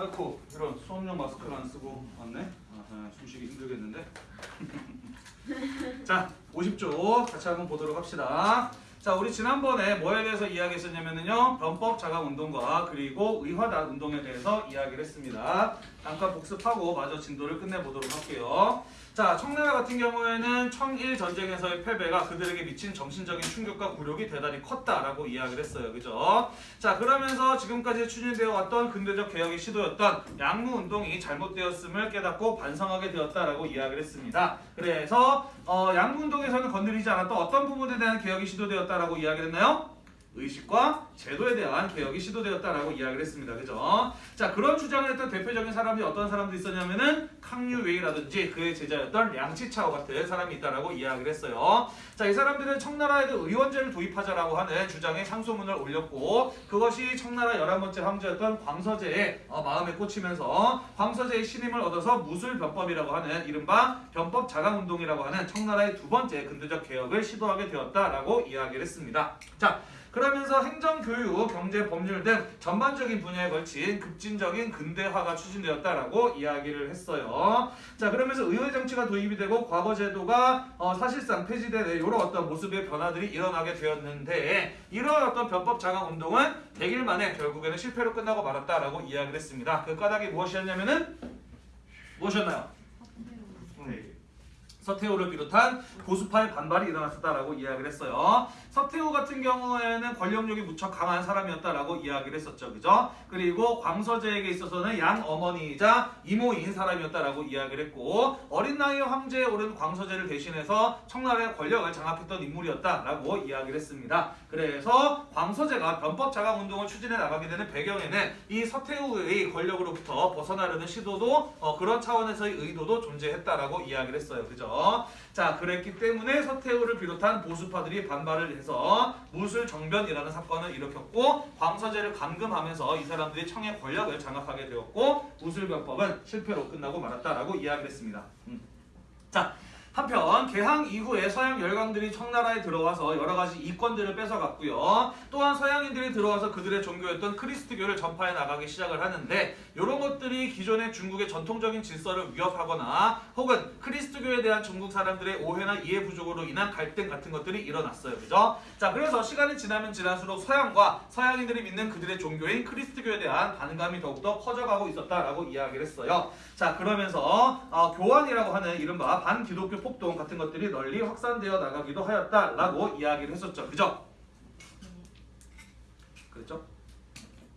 아이고 이런 수업용 마스크를 안 쓰고 왔네. 아, 아, 숨쉬기 힘들겠는데. 자, 50조 같이 한번 보도록 합시다. 자, 우리 지난번에 뭐에 대해서 이야기했었냐면요. 변법 자각 운동과 그리고 의화단 운동에 대해서 이야기를 했습니다. 잠깐 복습하고 마저 진도를 끝내보도록 할게요. 자, 청나라 같은 경우에는 청일 전쟁에서의 패배가 그들에게 미친 정신적인 충격과 굴욕이 대단히 컸다라고 이야기를 했어요. 그죠? 자, 그러면서 지금까지 추진되어 왔던 근대적 개혁의 시도였던 양무 운동이 잘못되었음을 깨닫고 반성하게 되었다라고 이야기를 했습니다. 그래서 어, 양무 운동에서는 건드리지 않았던 어떤 부분에 대한 개혁이 시도되었다라고 이야기를 했나요? 의식과 제도에 대한 개혁이 시도되었다라고 이야기를 했습니다. 그죠? 자, 그런 주장을 했던 대표적인 사람이 어떤 사람들이 있었냐면은 캉유웨이라든지 그의 제자였던 량치차오 같은 사람이 있다라고 이야기를 했어요. 자, 이 사람들은 청나라에도 의원제를 도입하자라고 하는 주장에 상소문을 올렸고 그것이 청나라 11번째 황제였던 광서제의 어, 마음에 꽂히면서 광서제의 신임을 얻어서 무술변법이라고 하는 이른바 변법 자강운동이라고 하는 청나라의 두 번째 근대적 개혁을 시도하게 되었다라고 이야기를 했습니다. 자, 그러면서 행정, 교육, 경제, 법률 등 전반적인 분야에 걸친 급진적인 근대화가 추진되었다라고 이야기를 했어요. 자, 그러면서 의회 정치가 도입이 되고 과거 제도가 어, 사실상 폐지되는 이런 어떤 모습의 변화들이 일어나게 되었는데 이런 어떤 변법 자강 운동은 100일 만에 결국에는 실패로 끝나고 말았다라고 이야기를 했습니다. 그 까닭이 무엇이었냐면은 무엇이었나요? 네. 서태후를 비롯한 보수파의 반발이 일어났었다라고 이야기를 했어요. 서태후 같은 경우에는 권력력이 무척 강한 사람이었다라고 이야기를 했었죠. 그죠? 그리고 광서제에게 있어서는 양 어머니이자 이모인 사람이었다라고 이야기를 했고 어린 나이에 황제에 오른 광서제를 대신해서 청나라의 권력을 장악했던 인물이었다라고 이야기를 했습니다. 그래서 광서제가 변법 자강 운동을 추진해 나가게 되는 배경에는 이 서태후의 권력으로부터 벗어나려는 시도도 어, 그런 차원에서의 의도도 존재했다라고 이야기를 했어요. 그죠? 자, 그랬기 때문에 서태후를 비롯한 보수파들이 반발을 해서 무술 정변이라는 사건을 일으켰고 광서제를 감금하면서 이 사람들이 청의 권력을 장악하게 되었고 무술변법은 실패로 끝나고 말았다라고 이야기를 했습니다. 음. 자, 한편 개항 이후에 서양 열강들이 청나라에 들어와서 여러 가지 이권들을 뺏어갔고요. 또한 서양인들이 들어와서 그들의 종교였던 크리스트교를 전파해 나가기 시작을 하는데 이런 것들이 기존의 중국의 전통적인 질서를 위협하거나 혹은 크리스트교에 대한 중국 사람들의 오해나 이해 부족으로 인한 갈등 같은 것들이 일어났어요. 그죠? 자, 그래서 시간이 지나면 지날수록 서양과 서양인들이 믿는 그들의 종교인 크리스트교에 대한 반감이 더욱더 커져가고 있었다라고 이야기를 했어요. 자, 그러면서 어, 교환이라고 하는 이른바 반기독교 폭동 같은 것들이 널리 확산되어 나가기도 하였다라고 이야기를 했었죠. 그죠? 그랬죠?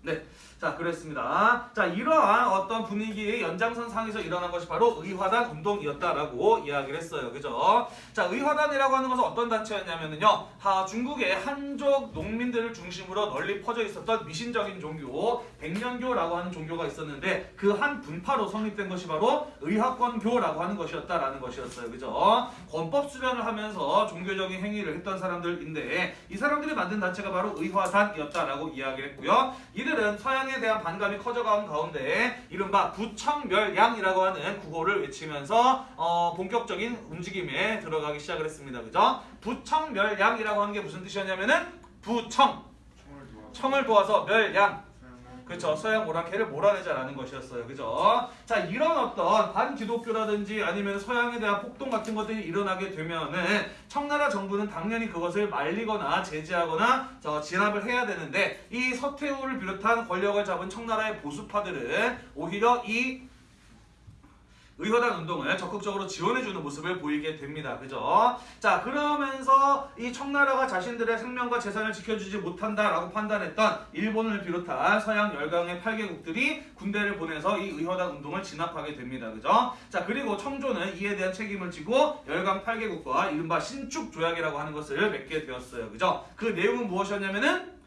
네. 자, 그랬습니다. 자, 이러한 어떤 분위기의 연장선 상에서 일어난 것이 바로 의화단 운동이었다라고 이야기를 했어요. 그죠? 자, 의화단이라고 하는 것은 어떤 단체였냐면요. 하, 중국의 한족 농민들을 중심으로 널리 퍼져 있었던 미신적인 종교, 백년교라고 하는 종교가 있었는데 그 한 분파로 성립된 것이 바로 의학권교라고 하는 것이었다라는 것이었어요. 그죠? 권법 수련을 하면서 종교적인 행위를 했던 사람들인데 이 사람들이 만든 단체가 바로 의화단이었다라고 이야기를 했고요. 이들은 서양 에 대한 반감이 커져가는 가운데 이른바 부청멸양이라고 하는 구호를 외치면서 어, 본격적인 움직임에 들어가기 시작을 했습니다. 그죠? 부청멸양이라고 하는 게 무슨 뜻이었냐면은 부청 청을 도와서 멸양 그렇죠. 서양 오랑캐를 몰아내자라는 것이었어요. 그죠? 자, 이런 어떤 반기독교라든지 아니면 서양에 대한 폭동 같은 것들이 일어나게 되면은 청나라 정부는 당연히 그것을 말리거나 제재하거나 저 진압을 해야 되는데 이 서태후를 비롯한 권력을 잡은 청나라의 보수파들은 오히려 이 의화단 운동을 적극적으로 지원해주는 모습을 보이게 됩니다. 그죠? 자, 그러면서 이 청나라가 자신들의 생명과 재산을 지켜주지 못한다라고 판단했던 일본을 비롯한 서양 열강의 8개국들이 군대를 보내서 이 의화단 운동을 진압하게 됩니다. 그죠? 자, 그리고 청조는 이에 대한 책임을 지고 열강 8개국과 이른바 신축 조약이라고 하는 것을 맺게 되었어요. 그죠? 그 내용은 무엇이었냐면은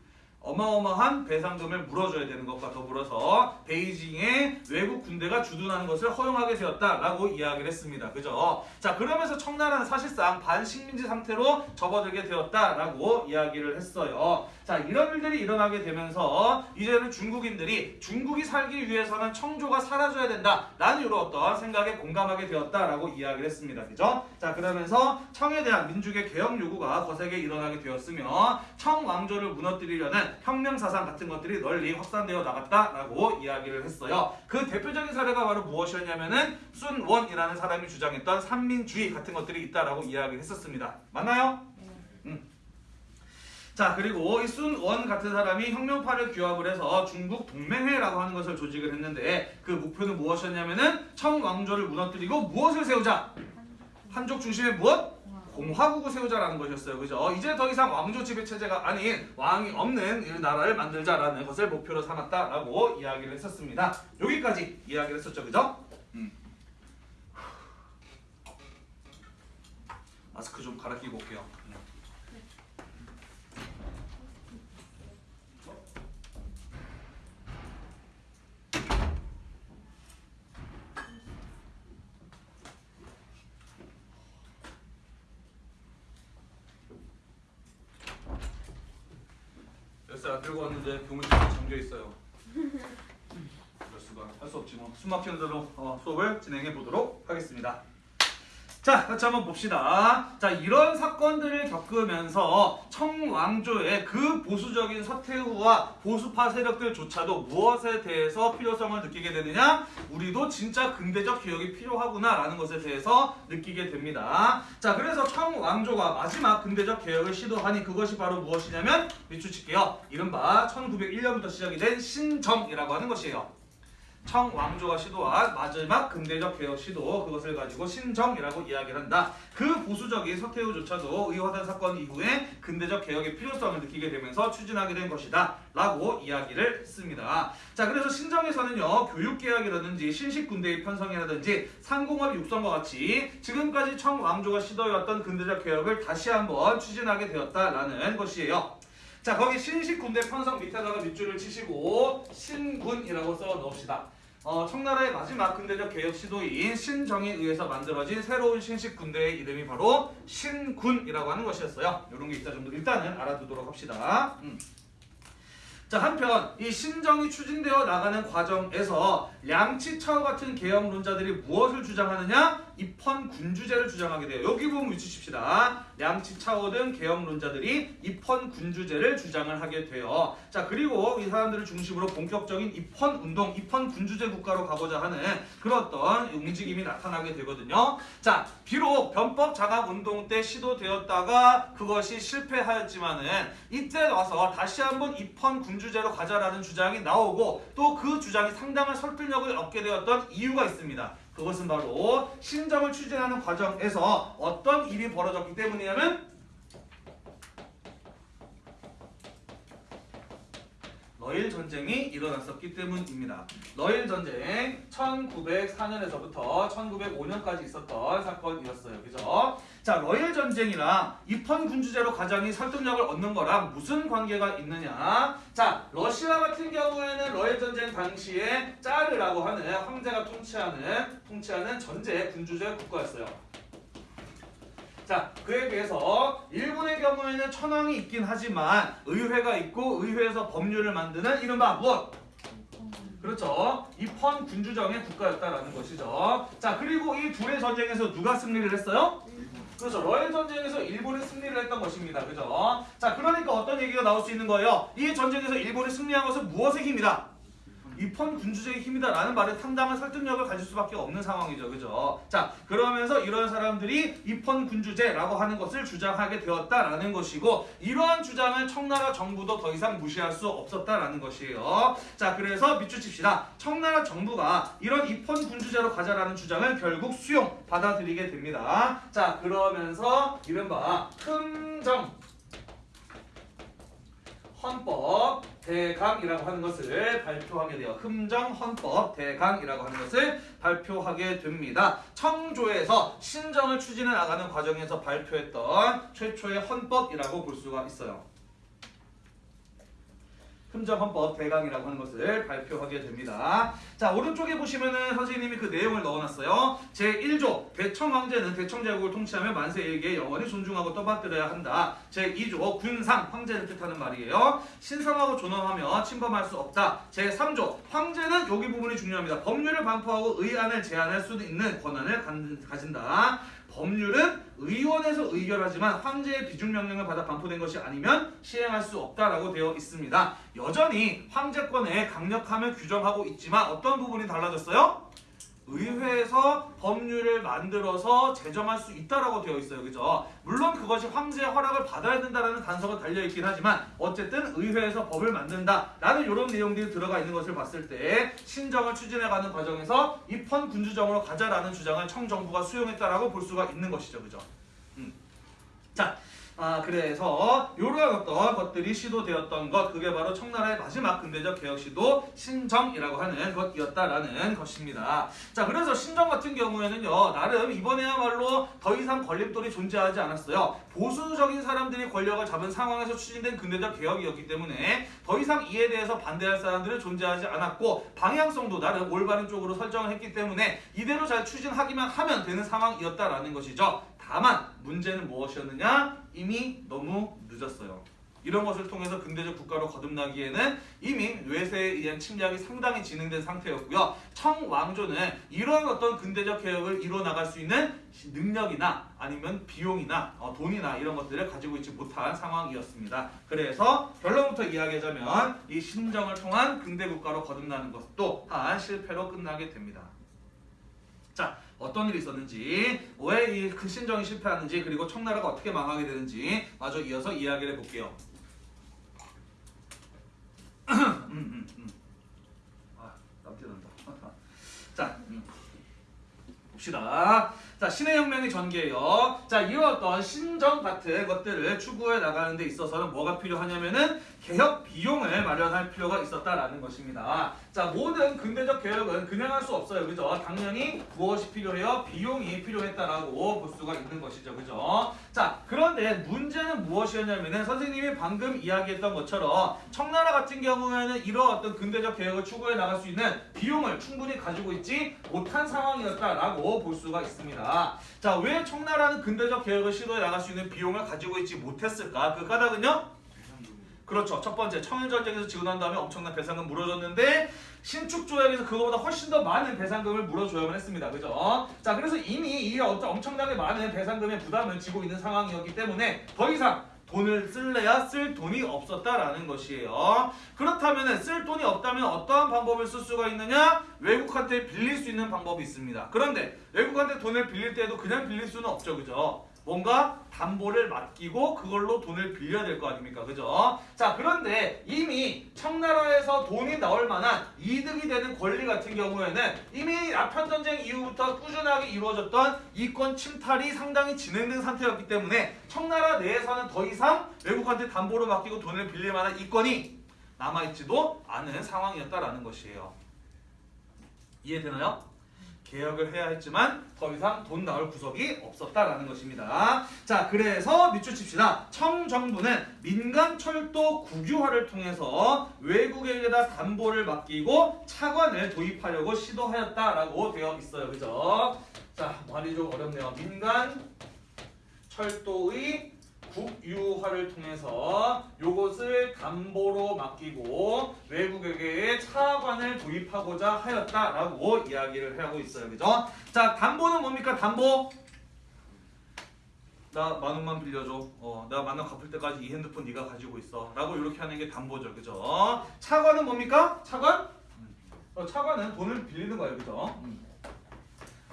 어마어마한 배상금을 물어줘야 되는 것과 더불어서 베이징에 외국 군대가 주둔하는 것을 허용하게 되었다라고 이야기를 했습니다. 그죠? 자 그러면서 청나라는 사실상 반식민지 상태로 접어들게 되었다라고 이야기를 했어요. 자 이런 일들이 일어나게 되면서 이제는 중국인들이 중국이 살기 위해서는 청조가 사라져야 된다라는 이런 어떤 생각에 공감하게 되었다라고 이야기를 했습니다. 그죠? 자 그러면서 청에 대한 민족의 개혁 요구가 거세게 일어나게 되었으며 청 왕조를 무너뜨리려는 혁명 사상 같은 것들이 널리 확산되어 나갔다라고 이야기를 했어요. 그 대표적인 사례가 바로 무엇이었냐면은 순원이라는 사람이 주장했던 삼민주의 같은 것들이 있다라고 이야기를 했었습니다. 맞나요? 자 그리고 이 순원 같은 사람이 혁명파를 규합을 해서 중국 동맹회라고 하는 것을 조직을 했는데 그 목표는 무엇이었냐면은 청왕조를 무너뜨리고 무엇을 세우자? 한족 중심의 무엇? 공화국을 세우자라는 것이었어요. 그죠? 이제 더 이상 왕조 지배 체제가 아닌 왕이 없는 이 나라를 만들자라는 것을 목표로 삼았다라고 이야기를 했었습니다. 여기까지 이야기를 했었죠. 그죠? 음. 마스크 좀 갈아 끼고 올게요. 열쇠 안 들고 왔는데 교무실에 잠겨 있어요. 그럴 수가 할 수 없지 뭐. 숨 막히는 대로 어, 수업을 진행해 보도록 하겠습니다. 자, 같이 한번 봅시다. 자, 이런 사건들을 겪으면서 청왕조의 그 보수적인 서태후와 보수파 세력들조차도 무엇에 대해서 필요성을 느끼게 되느냐? 우리도 진짜 근대적 개혁이 필요하구나 라는 것에 대해서 느끼게 됩니다. 자, 그래서 청왕조가 마지막 근대적 개혁을 시도하니 그것이 바로 무엇이냐면 밑줄 칠게요. 이른바 1901년부터 시작이 된 신정이라고 하는 것이에요. 청왕조가 시도한 마지막 근대적 개혁 시도 그것을 가지고 신정이라고 이야기를 한다. 그 보수적인 서태후조차도 의화단 사건 이후에 근대적 개혁의 필요성을 느끼게 되면서 추진하게 된 것이다. 라고 이야기를 했습니다. 자 그래서 신정에서는요 교육개혁이라든지 신식군대의 편성이라든지 상공업 육성과 같이 지금까지 청왕조가 시도해왔던 근대적 개혁을 다시 한번 추진하게 되었다라는 것이에요. 자 거기 신식 군대 편성 밑에다가 밑줄을 치시고 신군이라고 써 넣읍시다. 어, 청나라의 마지막 근대적 개혁 시도인 신정에 의해서 만들어진 새로운 신식 군대의 이름이 바로 신군이라고 하는 것이었어요. 이런 게 있다 정도 일단은 알아두도록 합시다. 음. 자 한편 이 신정이 추진되어 나가는 과정에서 량치차오 같은 계엄론자들이 무엇을 주장하느냐? 입헌 군주제를 주장하게 돼요. 여기 보면 위치칩시다. 량치차오 등 계엄론자들이 입헌 군주제를 주장을 하게 돼요. 자 그리고 이 사람들을 중심으로 본격적인 입헌 운동, 입헌 군주제 국가로 가고자 하는 그런 어떤 움직임이 나타나게 되거든요. 자 비록 변법 장악 운동 때 시도되었다가 그것이 실패하였지만은 이때 와서 다시 한번 입헌 군주제로 가자라는 주장이 나오고 또 그 주장이 상당한 설득력을 얻게 되었던 이유가 있습니다. 그것은 바로 신정을 추진하는 과정에서 어떤 일이 벌어졌기 때문이냐면 러일 전쟁이 일어났었기 때문입니다. 러일 전쟁 1904년에서부터 1905년까지 있었던 사건이었어요. 그죠? 자, 러일 전쟁이랑 입헌 군주제로 가장이 설득력을 얻는 거랑 무슨 관계가 있느냐? 자, 러시아 같은 경우에는 러일 전쟁 당시에 짜르라고 하는 황제가 통치하는 통치하는 전제 군주제 국가였어요. 자, 그에 비해서 일본의 경우에는 천황이 있긴 하지만 의회가 있고 의회에서 법률을 만드는 이른바 무엇? 그렇죠. 입헌 군주정의 국가였다라는 것이죠. 자, 그리고 이 둘의 전쟁에서 누가 승리를 했어요? 그렇죠. 러일 전쟁에서 일본이 승리를 했던 것입니다. 그죠? 자, 그러니까 어떤 얘기가 나올 수 있는 거예요? 이 전쟁에서 일본이 승리한 것은 무엇의 힘이다? 입헌 군주제의 힘이다 라는 말에 상당한 설득력을 가질 수밖에 없는 상황이죠. 그죠? 자, 그러면서 이런 사람들이 입헌 군주제라고 하는 것을 주장하게 되었다라는 것이고 이러한 주장을 청나라 정부도 더 이상 무시할 수 없었다라는 것이에요. 자, 그래서 밑줄 칩시다. 청나라 정부가 이런 입헌 군주제로 가자라는 주장을 결국 수용 받아들이게 됩니다. 자, 그러면서 이른바 흠정 헌법 대강이라고 하는 것을 발표하게 돼요. 흠정 헌법 대강이라고 하는 것을 발표하게 됩니다. 청조에서 신정을 추진해 나가는 과정에서 발표했던 최초의 헌법이라고 볼 수가 있어요. 흠정헌법 대강이라고 하는 것을 발표하게 됩니다. 자 오른쪽에 보시면은 선생님이 그 내용을 넣어놨어요. 제1조 대청황제는 대청제국을 통치하며 만세에게 영원히 존중하고 떠받들어야 한다. 제2조 군상 황제를 뜻하는 말이에요. 신성하고 존엄하며 침범할 수 없다. 제3조 황제는 여기 부분이 중요합니다. 법률을 반포하고 의안을 제안할 수 있는 권한을 가진다. 법률은 의원에서 의결하지만 황제의 비준 명령을 받아 반포된 것이 아니면 시행할 수 없다라고 되어 있습니다. 여전히 황제권의 강력함을 규정하고 있지만 어떤 부분이 달라졌어요? 의회에서 법률을 만들어서 제정할 수 있다라고 되어 있어요. 그죠? 물론 그것이 황제의 허락을 받아야 된다라는 단서가 달려 있긴 하지만 어쨌든 의회에서 법을 만든다라는 이런 내용들이 들어가 있는 것을 봤을 때 신정을 추진해가는 과정에서 입헌 군주정으로 가자라는 주장을 청정부가 수용했다라고 볼 수가 있는 것이죠. 그죠? 음. 자, 아 그래서 이러한 어떤 것들이 시도되었던 것 그게 바로 청나라의 마지막 근대적 개혁 시도 신정이라고 하는 것이었다라는 것입니다. 자 그래서 신정 같은 경우에는요 나름 이번에야말로 더 이상 걸림돌이 존재하지 않았어요. 보수적인 사람들이 권력을 잡은 상황에서 추진된 근대적 개혁이었기 때문에 더 이상 이에 대해서 반대할 사람들은 존재하지 않았고 방향성도 나름 올바른 쪽으로 설정을 했기 때문에 이대로 잘 추진하기만 하면 되는 상황이었다라는 것이죠. 다만 문제는 무엇이었느냐? 이미 너무 늦었어요. 이런 것을 통해서 근대적 국가로 거듭나기에는 이미 외세에 의한 침략이 상당히 진행된 상태였고요. 청왕조는 이러한 어떤 근대적 개혁을 이뤄 나갈 수 있는 능력이나 아니면 비용이나 어, 돈이나 이런 것들을 가지고 있지 못한 상황이었습니다. 그래서 결론부터 이야기하자면 이 신정을 통한 근대 국가로 거듭나는 것 또한 실패로 끝나게 됩니다. 자, 어떤 일이 있었는지, 왜이그 신정이 실패하는지, 그리고 청나라가 어떻게 망하게 되는지 마저 이어서 이야기를 해볼게요. 음, 음, 음. 아. 자, 음. 봅시다. 자, 신의 혁명의 전개예요. 자, 이런 어떤 신정 같은 것들을 추구해 나가는 데 있어서는 뭐가 필요하냐면은 개혁 비용을 마련할 필요가 있었다라는 것입니다. 자, 모든 근대적 개혁은 그냥 할 수 없어요. 그죠? 당연히 무엇이 필요해요? 비용이 필요했다라고 볼 수가 있는 것이죠. 그죠? 자, 그런데 문제는 무엇이었냐면은 선생님이 방금 이야기했던 것처럼 청나라 같은 경우에는 이런 어떤 근대적 개혁을 추구해 나갈 수 있는 비용을 충분히 가지고 있지 못한 상황이었다라고 볼 수가 있습니다. 자, 왜 청나라는 근대적 개혁을 시도해 나갈 수 있는 비용을 가지고 있지 못했을까? 그 까닭은요? 그렇죠. 첫 번째 청일전쟁에서 난 다음에 엄청난 배상금 물어줬는데 신축 조약에서 그거보다 훨씬 더 많은 배상금을 물어줘야만 했습니다. 그죠? 자 그래서 이미 이 엄청나게 많은 배상금의 부담을 지고 있는 상황이었기 때문에 더 이상 돈을 쓸래야 쓸 돈이 없었다라는 것이에요. 그렇다면 쓸 돈이 없다면 어떠한 방법을 쓸 수가 있느냐? 외국한테 빌릴 수 있는 방법이 있습니다. 그런데 외국한테 돈을 빌릴 때도 그냥 빌릴 수는 없죠. 그죠? 뭔가 담보를 맡기고 그걸로 돈을 빌려야 될 거 아닙니까? 그죠? 자, 그런데 이미 청나라에서 돈이 나올 만한 이득이 되는 권리 같은 경우에는 이미 아편전쟁 이후부터 꾸준하게 이루어졌던 이권 침탈이 상당히 진행된 상태였기 때문에 청나라 내에서는 더 이상 외국한테 담보로 맡기고 돈을 빌릴 만한 이권이 남아있지도 않은 상황이었다라는 것이에요. 이해되나요? 개혁을 해야 했지만 더 이상 돈 나올 구석이 없었다라는 것입니다. 자, 그래서 밑줄 칩시다. 청정부는 민간 철도 국유화를 통해서 외국에게다 담보를 맡기고 차관을 도입하려고 시도하였다라고 되어 있어요. 그죠? 자, 말이 좀 어렵네요. 민간 철도의 국유화를 통해서 요것을 담보로 맡기고 외국에게 차관을 도입하고자 하였다라고 이야기를 하고 있어요. 그죠? 자, 담보는 뭡니까? 담보. 나 만 원만 빌려줘. 어, 내가 만원 갚을 때까지 이 핸드폰 네가 가지고 있어. 라고 이렇게 하는 게 담보죠. 그죠? 차관은 뭡니까? 차관? 어, 차관은 돈을 빌리는 거예요. 그죠? 음.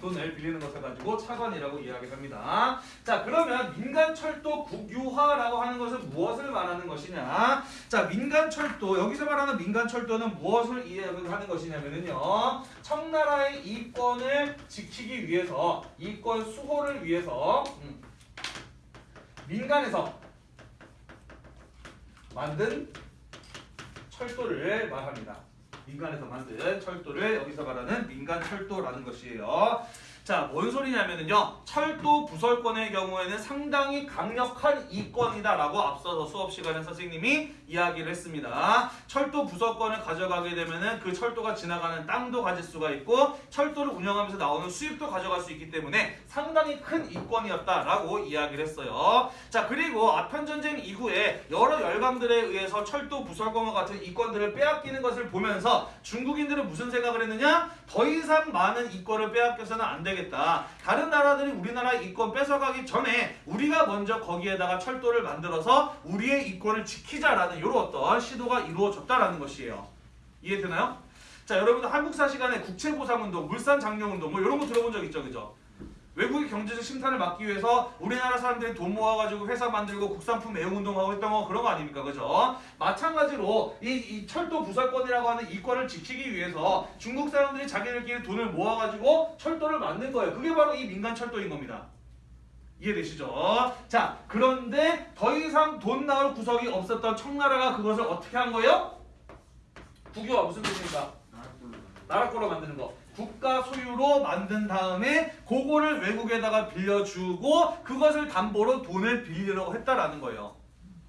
돈을 빌리는 것을 가지고 차관이라고 이야기합니다. 자 그러면 민간철도 국유화라고 하는 것은 무엇을 말하는 것이냐? 자 민간철도 여기서 말하는 민간철도는 무엇을 이해하는 것이냐면요. 청나라의 이권을 지키기 위해서 이권 수호를 위해서 음, 민간에서 만든 철도를 말합니다. 민간에서 만든 철도를 여기서 말하는 민간 철도라는 것이에요. 자, 뭔 소리냐면요. 철도 부설권의 경우에는 상당히 강력한 이권이다라고 앞서서 수업 시간에 선생님이 이야기를 했습니다. 철도 부설권을 가져가게 되면은 그 철도가 지나가는 땅도 가질 수가 있고 철도를 운영하면서 나오는 수입도 가져갈 수 있기 때문에 상당히 큰 이권이었다라고 이야기를 했어요. 자, 그리고 아편 전쟁 이후에 여러 열강들에 의해서 철도 부설권과 같은 이권들을 빼앗기는 것을 보면서 중국인들은 무슨 생각을 했느냐? 더 이상 많은 이권을 빼앗겨서는 안 되겠다. 되겠다. 다른 나라들이 우리나라 이권 뺏어가기 전에 우리가 먼저 거기에다가 철도를 만들어서 우리의 이권을 지키자라는 이런 어떤 시도가 이루어졌다라는 것이에요. 이해되나요? 자, 여러분들 한국사 시간에 국채보상운동, 물산장려운동 뭐 이런 거 들어본 적 있죠, 그죠? 외국의 경제적 심탄을 막기 위해서 우리나라 사람들이 돈 모아가지고 회사 만들고 국산품 애용운동하고 했던 거 그런 거 아닙니까? 그죠? 마찬가지로 이, 이 철도 부설권이라고 하는 이권을 지키기 위해서 중국 사람들이 자기들끼리 돈을 모아가지고 철도를 만든 거예요. 그게 바로 이 민간 철도인 겁니다. 이해되시죠? 자, 그런데 더 이상 돈 나올 구석이 없었던 청나라가 그것을 어떻게 한 거예요? 국유화 무슨 뜻입니까? 나라 거로 만드는 거. 국가 소유로 만든 다음에 그거를 외국에다가 빌려주고 그것을 담보로 돈을 빌리려고 했다라는 거예요.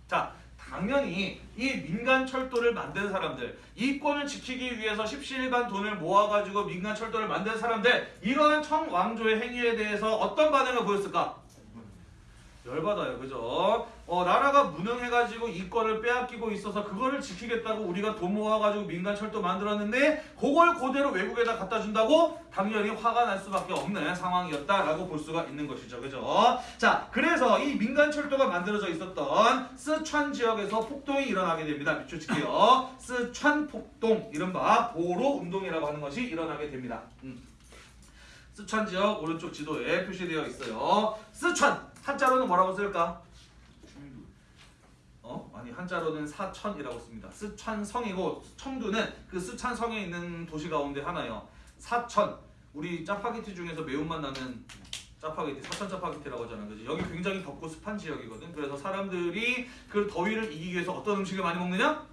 자, 당연히 이 민간 철도를 만든 사람들, 이권을 지키기 위해서 십시일반 돈을 모아가지고 민간 철도를 만든 사람들, 이러한 청왕조의 행위에 대해서 어떤 반응을 보였을까? 열받아요, 그죠? 어, 나라가 무능해가지고 이권을 빼앗기고 있어서 그거를 지키겠다고 우리가 돈 모아가지고 민간 철도 만들었는데 그걸 그대로 외국에다 갖다 준다고 당연히 화가 날 수밖에 없는 상황이었다라고 볼 수가 있는 것이죠, 그죠? 자, 그래서 이 민간 철도가 만들어져 있었던 스촨 지역에서 폭동이 일어나게 됩니다. 밑줄 칠게요. 스촨 폭동, 이른바 보로 운동이라고 하는 것이 일어나게 됩니다. 음. 스촨 지역 오른쪽 지도에 표시되어 있어요. 스촨 한자로는 뭐라고 쓸까? 어? 아니 한자로는 사천이라고 씁니다. 스촨성이고 청두는 그 스촨성에 있는 도시 가운데 하나예요. 사천. 우리 짜파게티 중에서 매운맛 나는 짜파게티, 사천 짜파게티라고 하잖아. 그지? 여기 굉장히 덥고 습한 지역이거든. 그래서 사람들이 그 더위를 이기기 위해서 어떤 음식을 많이 먹느냐?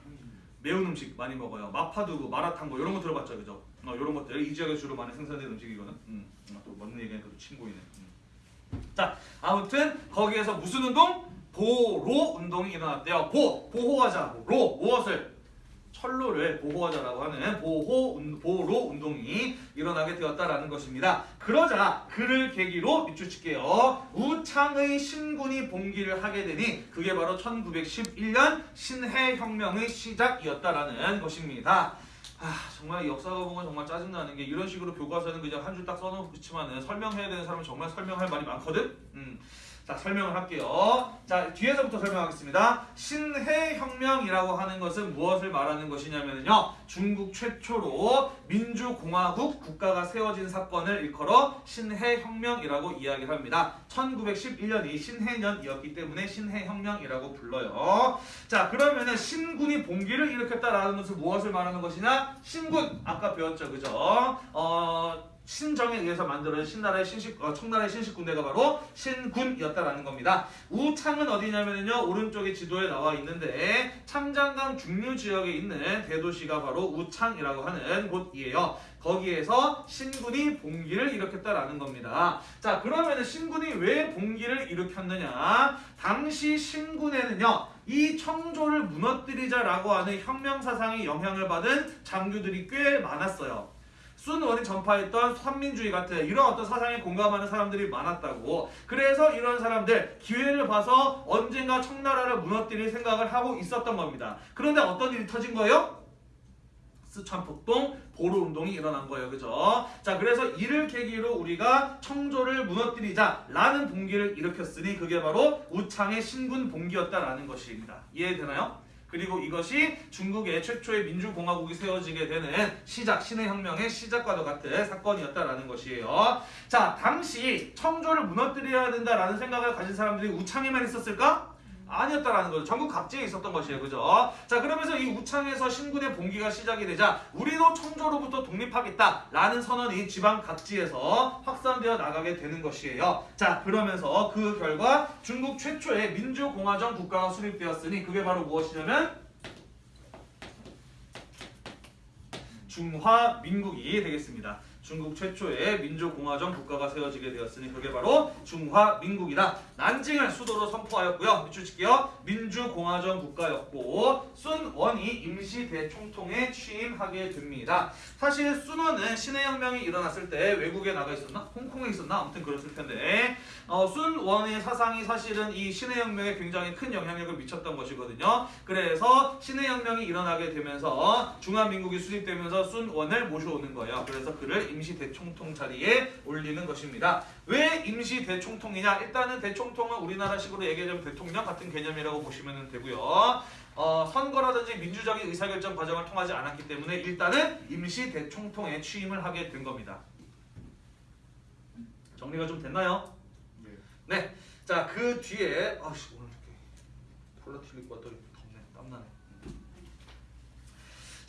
매운 음식 많이 먹어요. 마파두부, 마라탕 뭐 이런 거 들어봤죠, 그죠? 어, 이런 것들 이 지역에 주로 많이 생산되는 음식이거든. 음, 음, 또 먹는 얘기니까 또 친구이네. 음. 자, 아무튼 거기에서 무슨 운동? 보로 운동이 일어났대요. 보 보호하자. 로 무엇을? 철로를 보호하자라고 하는 보호 운- 보로 운동이 일어나게 되었다라는 것입니다. 그러자 그를 계기로 밑줄 칠게요. 우창의 신군이 봉기를 하게 되니 그게 바로 1911년 신해 혁명의 시작이었다라는 것입니다. 아 정말 역사가 보면 정말 짜증나는 게 이런 식으로 교과서는 그냥 한 줄 딱 써놓고 그치만은 설명해야 되는 사람은 정말 설명할 말이 많거든. 음. 자 설명을 할게요. 자 뒤에서부터 설명하겠습니다. 신해혁명이라고 하는 것은 무엇을 말하는 것이냐면요. 중국 최초로 민주공화국 국가가 세워진 사건을 일컬어 신해혁명이라고 이야기를 합니다. 1911년이 신해년이었기 때문에 신해혁명이라고 불러요. 자 그러면은 신군이 봉기를 일으켰다라는 것은 무엇을 말하는 것이냐? 신군 아까 배웠죠, 그죠? 어. 신정에 의해서 만들어진 신나라의 신식 어, 청나라의 신식 군대가 바로 신군이었다라는 겁니다. 우창은 어디냐면요 오른쪽에 지도에 나와 있는데 창장강 중류 지역에 있는 대도시가 바로 우창이라고 하는 곳이에요. 거기에서 신군이 봉기를 일으켰다라는 겁니다. 자 그러면은 신군이 왜 봉기를 일으켰느냐? 당시 신군에는요 이 청조를 무너뜨리자라고 하는 혁명 사상의 영향을 받은 장교들이 꽤 많았어요. 순원이 전파했던 선민주의 같은 이런 어떤 사상에 공감하는 사람들이 많았다고. 그래서 이런 사람들 기회를 봐서 언젠가 청나라를 무너뜨릴 생각을 하고 있었던 겁니다. 그런데 어떤 일이 터진 거예요? 스촨 폭동 보로 운동이 일어난 거예요. 그죠? 자, 그래서 이를 계기로 우리가 청조를 무너뜨리자라는 봉기를 일으켰으니 그게 바로 우창의 신군 봉기였다라는 것입니다. 이해되나요? 그리고 이것이 중국의 최초의 민주공화국이 세워지게 되는 시작, 신해혁명의 시작과도 같은 사건이었다라는 것이에요. 자, 당시 청조를 무너뜨려야 된다라는 생각을 가진 사람들이 우창에만 있었을까? 아니었다라는 거죠. 전국 각지에 있었던 것이에요. 그죠? 자, 그러면서 이 우창에서 신군의 봉기가 시작이 되자 우리도 청조로부터 독립하겠다라는 선언이 지방 각지에서 확산되어 나가게 되는 것이에요. 자, 그러면서 그 결과 중국 최초의 민주공화정 국가가 수립되었으니 그게 바로 무엇이냐면 중화민국이 되겠습니다. 중국 최초의 민주공화정 국가가 세워지게 되었으니 그게 바로 중화민국이다. 난징을 수도로 선포하였고요. 밑줄 칠게요. 민주공화정 국가였고 순원이 임시 대총통에 취임하게 됩니다. 사실 순원은 신해혁명이 일어났을 때 외국에 나가 있었나? 홍콩에 있었나? 아무튼 그랬을 텐데 어, 순원의 사상이 사실은 이 신해혁명에 굉장히 큰 영향력을 미쳤던 것이거든요. 그래서 신해혁명이 일어나게 되면서 중화민국이 수립되면서 순원을 모셔오는 거예요. 그래서 그를 임시 대총통 자리에 올리는 것입니다. 왜 임시 대총통이냐? 일단은 대총통은 우리나라식으로 얘기하자면 대통령 같은 개념이라고 보시면 되고요. 어, 선거라든지 민주적인 의사결정 과정을 통하지 않았기 때문에 일단은 임시 대총통에 취임을 하게 된 겁니다. 정리가 좀 됐나요? 네. 네. 자, 그 뒤에 아씨 오늘 이렇게 콜라 튀고 왔더니 덥네. 땀나네.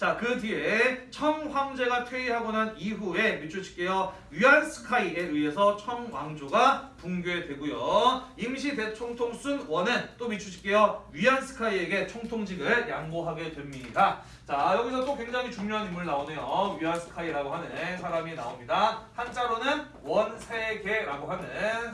자, 그 뒤에 청 황제가 퇴위하고 난 이후에 밑줄 칠게요. 위안스카이에 의해서 청 왕조가 붕괴되고요. 임시 대총통 순원은 또 밑줄 칠게요. 위안스카이에게 총통직을 양보하게 됩니다. 자, 여기서 또 굉장히 중요한 인물 나오네요. 위안스카이라고 하는 사람이 나옵니다. 한자로는 원세계라고 하는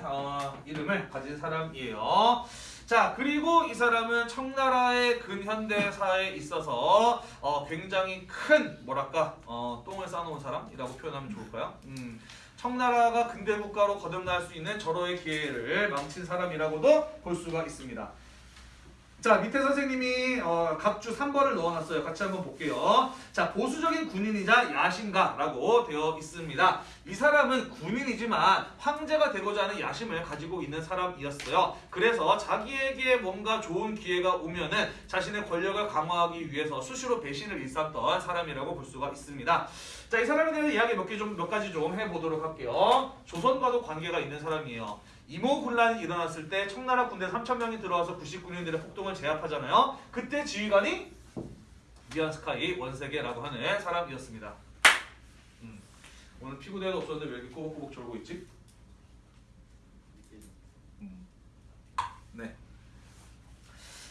어, 이름을 가진 사람이에요. 자 그리고 이 사람은 청나라의 근현대사에 있어서 어, 굉장히 큰 뭐랄까 어, 똥을 싸놓은 사람이라고 표현하면 좋을까요? 음, 청나라가 근대 국가로 거듭날 수 있는 절호의 기회를 망친 사람이라고도 볼 수가 있습니다. 자 밑에 선생님이 어, 각주 3번을 넣어놨어요. 같이 한번 볼게요. 자 보수적인 군인이자 야심가라고 되어 있습니다. 이 사람은 군인이지만 황제가 되고자 하는 야심을 가지고 있는 사람이었어요. 그래서 자기에게 뭔가 좋은 기회가 오면은 자신의 권력을 강화하기 위해서 수시로 배신을 일삼던 사람이라고 볼 수가 있습니다. 자, 이 사람에 대한 이야기 몇 개 좀 몇 가지 좀 해보도록 할게요. 조선과도 관계가 있는 사람이에요. 이모 군란이 일어났을 때 청나라 군대 3천 명이 들어와서 99년들의 폭동을 제압하잖아요. 그때 지휘관이 미안스카이 원세계라고 하는 사람이었습니다. 음. 오늘 피구대회도 없었는데 왜 이렇게 꼬박꼬박 졸고 있지? 음. 네.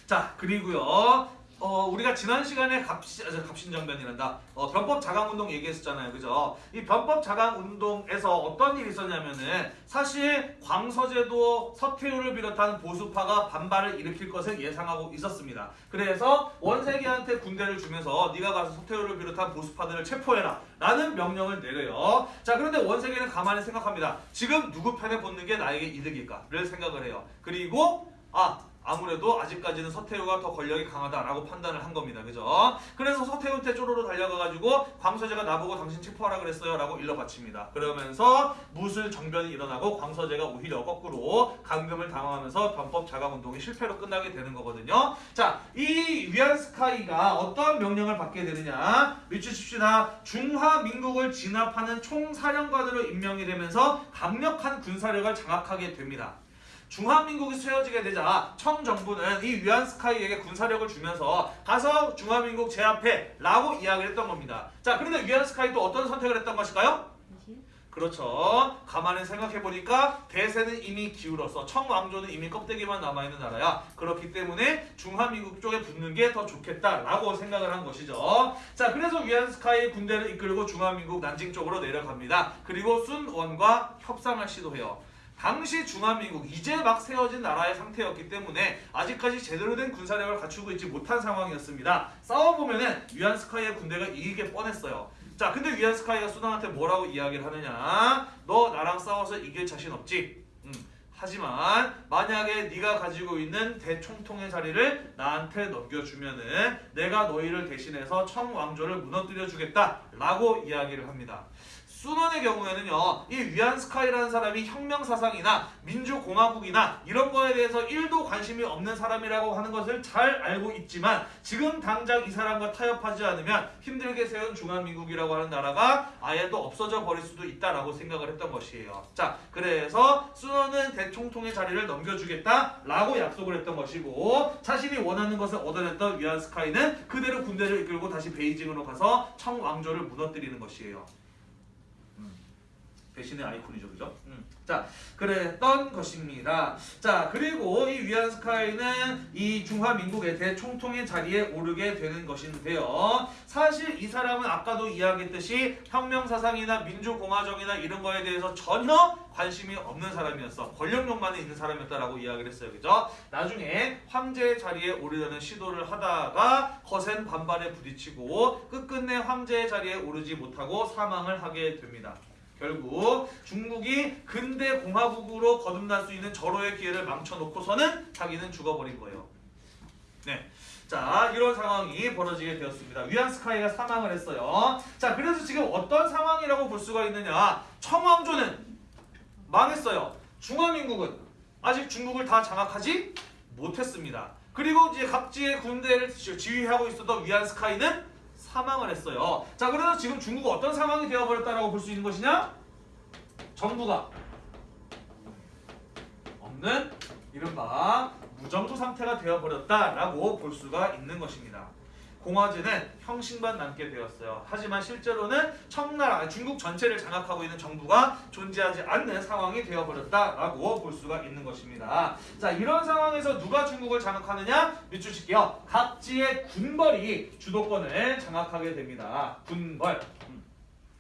자 그리고요. 어, 우리가 지난 시간에 갑신, 아, 저, 갑신정변이란다. 어, 변법 자강운동 얘기했었잖아요. 그죠? 이 변법 자강운동에서 어떤 일이 있었냐면은 사실 광서제도 서태후를 비롯한 보수파가 반발을 일으킬 것을 예상하고 있었습니다. 그래서 원세계한테 군대를 주면서 네가 가서 서태후를 비롯한 보수파들을 체포해라 라는 명령을 내려요. 자 그런데 원세계는 가만히 생각합니다. 지금 누구 편에 붙는 게 나에게 이득일까를 생각을 해요. 그리고 아 아무래도 아직까지는 서태후가 더 권력이 강하다라고 판단을 한 겁니다. 그죠? 그래서 서태후한테 쪼로로 달려가가지고 광서제가 나보고 당신 체포하라 그랬어요 라고 일러 바칩니다. 그러면서 무술 정변이 일어나고 광서제가 오히려 거꾸로 감금을 당하면서 변법 자강운동이 실패로 끝나게 되는 거거든요. 자, 이 위안스카이가 어떤 명령을 받게 되느냐 밑주십시다. 중화민국을 진압하는 총사령관으로 임명이 되면서 강력한 군사력을 장악하게 됩니다. 중화민국이 세워지게 되자 청정부는 이 위안스카이에게 군사력을 주면서 가서 중화민국 제압해 라고 이야기를 했던 겁니다. 자 그런데 위안스카이 또 어떤 선택을 했던 것일까요? 그렇죠. 가만히 생각해보니까 대세는 이미 기울어서 청왕조는 이미 껍데기만 남아있는 나라야. 그렇기 때문에 중화민국 쪽에 붙는 게 더 좋겠다라고 생각을 한 것이죠. 자, 그래서 위안스카이 군대를 이끌고 중화민국 난징 쪽으로 내려갑니다. 그리고 순원과 협상을 시도해요. 당시 중화민국 이제 막 세워진 나라의 상태였기 때문에 아직까지 제대로 된 군사력을 갖추고 있지 못한 상황이었습니다. 싸워보면은 위안스카이의 군대가 이기게 뻔했어요. 자, 근데 위안스카이가 수단한테 뭐라고 이야기를 하느냐? 너 나랑 싸워서 이길 자신 없지? 음, 하지만 만약에 네가 가지고 있는 대총통의 자리를 나한테 넘겨주면은 내가 너희를 대신해서 청왕조를 무너뜨려 주겠다 라고 이야기를 합니다. 수넌의 경우에는요, 이 위안스카이라는 사람이 혁명사상이나 민주공화국이나 이런 거에 대해서 1도 관심이 없는 사람이라고 하는 것을 잘 알고 있지만 지금 당장 이 사람과 타협하지 않으면 힘들게 세운 중화민국이라고 하는 나라가 아예 또 없어져 버릴 수도 있다라고 생각을 했던 것이에요. 자, 그래서 수넌은 대총통의 자리를 넘겨주겠다라고 약속을 했던 것이고 자신이 원하는 것을 얻어냈던 위안스카이는 그대로 군대를 이끌고 다시 베이징으로 가서 청왕조를 무너뜨리는 것이에요. 배신의 아이콘이죠, 그죠? 음. 자, 그랬던 것입니다. 자, 그리고 이 위안스카이는 이 중화민국의 대총통의 자리에 오르게 되는 것인데요. 사실 이 사람은 아까도 이야기했듯이 혁명사상이나 민주공화정이나 이런 거에 대해서 전혀 관심이 없는 사람이었어. 권력욕만에 있는 사람이었다라고 이야기를 했어요. 그죠? 나중에 황제의 자리에 오르려는 시도를 하다가 거센 반발에 부딪히고 끝끝내 황제의 자리에 오르지 못하고 사망을 하게 됩니다. 결국 중국이 근대 공화국으로 거듭날 수 있는 절호의 기회를 망쳐놓고서는 자기는 죽어버린 거예요. 네. 자, 이런 상황이 벌어지게 되었습니다. 위안스카이가 사망을 했어요. 자, 그래서 지금 어떤 상황이라고 볼 수가 있느냐? 청왕조는 망했어요. 중화민국은 아직 중국을 다 장악하지 못했습니다. 그리고 이제 각지의 군대를 지- 지휘하고 있었던 위안스카이는 사망을 했어요. 자, 그래서 지금 중국은 어떤 상황이 되어버렸다라고 볼 수 있는 것이냐? 정부가 없는 이른바 무정부 상태가 되어버렸다라고 볼 수가 있는 것입니다. 공화제는 형식만 남게 되었어요. 하지만 실제로는 청나라, 중국 전체를 장악하고 있는 정부가 존재하지 않는 상황이 되어버렸다라고 볼 수가 있는 것입니다. 자, 이런 상황에서 누가 중국을 장악하느냐? 밑줄 칠게요. 각지의 군벌이 주도권을 장악하게 됩니다. 군벌. 음.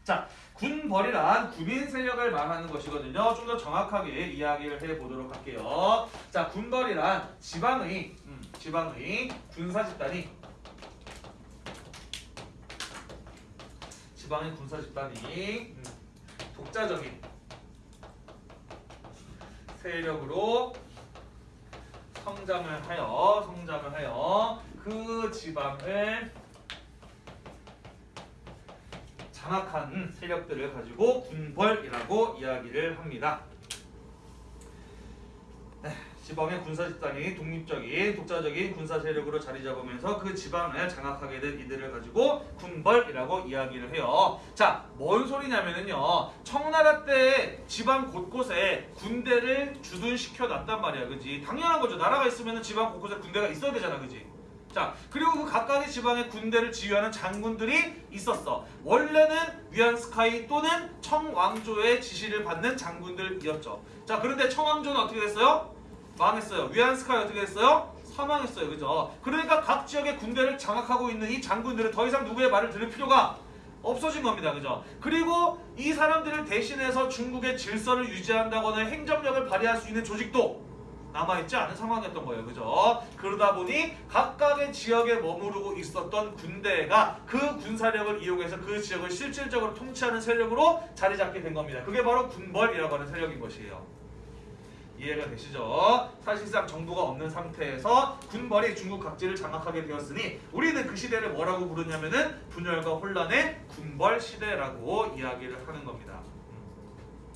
자, 군벌이란 군인 세력을 말하는 것이거든요. 좀 더 정확하게 이야기를 해보도록 할게요. 자, 군벌이란 지방의, 음, 지방의 군사 집단이 지방의 군사 집단이 음, 독자적인 세력으로 성장을 하여 성장을 하여 그 지방을 장악한 세력들을 가지고 군벌이라고 이야기를 합니다. 네, 지방의 군사 집단이 독립적인 독자적인 군사 세력으로 자리 잡으면서 그 지방을 장악하게 된 이들을 가지고 군벌이라고 이야기를 해요. 자, 뭔 소리냐면은요. 청나라 때 지방 곳곳에 군대를 주둔시켜 놨단 말이야. 그지? 당연한 거죠. 나라가 있으면 지방 곳곳에 군대가 있어야 되잖아. 그지? 자, 그리고 그 각각의 지방의 군대를 지휘하는 장군들이 있었어. 원래는 위안스카이 또는 청왕조의 지시를 받는 장군들이었죠. 자, 그런데 청왕조는 어떻게 됐어요? 망했어요. 위안스카이 어떻게 됐어요? 사망했어요. 그죠? 그러니까 각 지역의 군대를 장악하고 있는 이 장군들은 더 이상 누구의 말을 들을 필요가 없어진 겁니다. 그죠? 그리고 이 사람들을 대신해서 중국의 질서를 유지한다거나 행정력을 발휘할 수 있는 조직도 남아있지 않은 상황이었던 거예요. 그죠? 그러다 보니 각각의 지역에 머무르고 있었던 군대가 그 군사력을 이용해서 그 지역을 실질적으로 통치하는 세력으로 자리 잡게 된 겁니다. 그게 바로 군벌이라고 하는 세력인 것이에요. 이해가 되시죠? 사실상 정부가 없는 상태에서 군벌이 중국 각지를 장악하게 되었으니 우리는 그 시대를 뭐라고 부르냐면은 분열과 혼란의 군벌 시대라고 이야기를 하는 겁니다.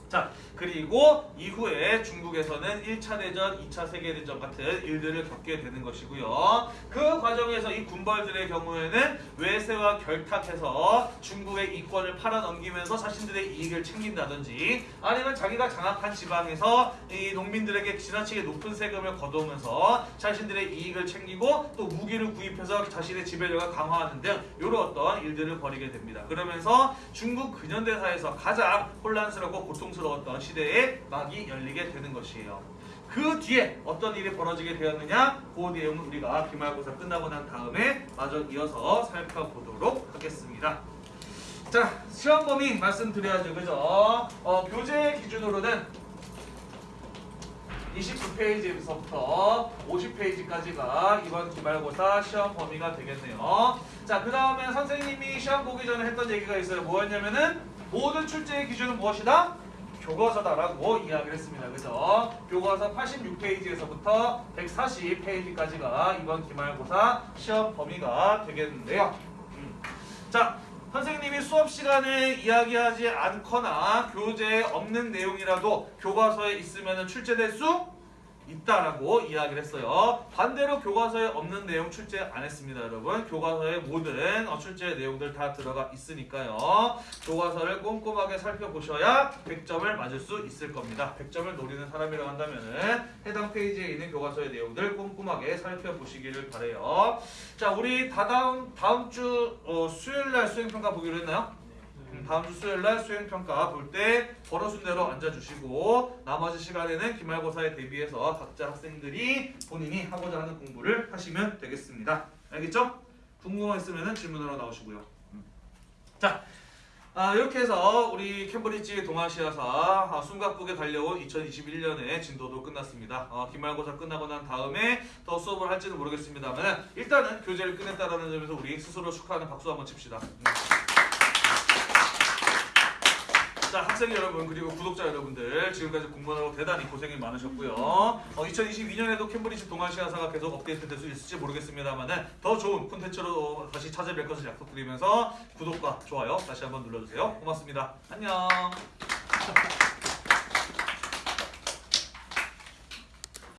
자, 그리고 이후에 중국에서는 1차 대전, 2차 세계대전 같은 일들을 겪게 되는 것이고요. 그 과정에서 이 군벌들의 경우에는 외세와 결탁해서 중국의 이권을 팔아넘기면서 자신들의 이익을 챙긴다든지 아니면 자기가 장악한 지방에서 이 농민들에게 지나치게 높은 세금을 거두면서 자신들의 이익을 챙기고 또 무기를 구입해서 자신의 지배력을 강화하는 등 이런 어떤 일들을 벌이게 됩니다. 그러면서 중국 근현대사에서 가장 혼란스럽고 고통스러 웠던 시대의 막이 열리게 되는 것이에요. 그 뒤에 어떤 일이 벌어지게 되었느냐? 그 내용은 우리가 기말고사 끝나고 난 다음에 마저 이어서 살펴보도록 하겠습니다. 자, 시험 범위 말씀드려야죠. 그죠? 어, 교재 기준으로는 29페이지에서부터 50페이지까지가 이번 기말고사 시험 범위가 되겠네요. 자, 그 다음에 선생님이 시험 보기 전에 했던 얘기가 있어요. 뭐였냐면은 모든 출제의 기준은 무엇이다? 교과서다라고 이야기를 했습니다. 그죠? 교과서 86페이지에서부터 140페이지까지가 이번 기말고사 시험 범위가 되겠는데요. 음. 자, 선생님이 수업 시간에 이야기하지 않거나 교재에 없는 내용이라도 교과서에 있으면 출제될 수 있다라고 이야기를 했어요. 반대로 교과서에 없는 내용 출제 안 했습니다, 여러분. 교과서에 모든 어, 출제 내용들 다 들어가 있으니까요. 교과서를 꼼꼼하게 살펴보셔야 100점을 맞을 수 있을 겁니다. 100점을 노리는 사람이라고 한다면은 해당 페이지에 있는 교과서의 내용들 꼼꼼하게 살펴보시기를 바래요. 자, 우리 다다음 다음 주 어, 수요일 날 수행 평가 보기로 했나요? 음, 다음 주 수요일 날 수행 평가 볼 때 번호 순대로 앉아 주시고 나머지 시간에는 기말고사에 대비해서 각자 학생들이 본인이 하고자 하는 공부를 하시면 되겠습니다. 알겠죠? 궁금한 거 있으면 질문으로 나오시고요. 음. 자, 아, 이렇게 해서 우리 캠브리지 동아시아사 아, 숨가쁘게 달려온 2021년의 진도도 끝났습니다. 어, 기말고사 끝나고 난 다음에 더 수업을 할지는 모르겠습니다만 일단은 교재를 끝냈다라는 점에서 우리 스스로 축하하는 박수 한번 칩시다. 음. 자 학생 여러분 그리고 구독자 여러분들 지금까지 공부하느라고 대단히 고생이 많으셨고요. 어, 2022년에도 캠브리지 동아시아사가 계속 업데이트될 수 있을지 모르겠습니다만은 더 좋은 콘텐츠로 다시 찾아뵐 것을 약속드리면서 구독과 좋아요 다시 한번 눌러주세요. 고맙습니다. 안녕.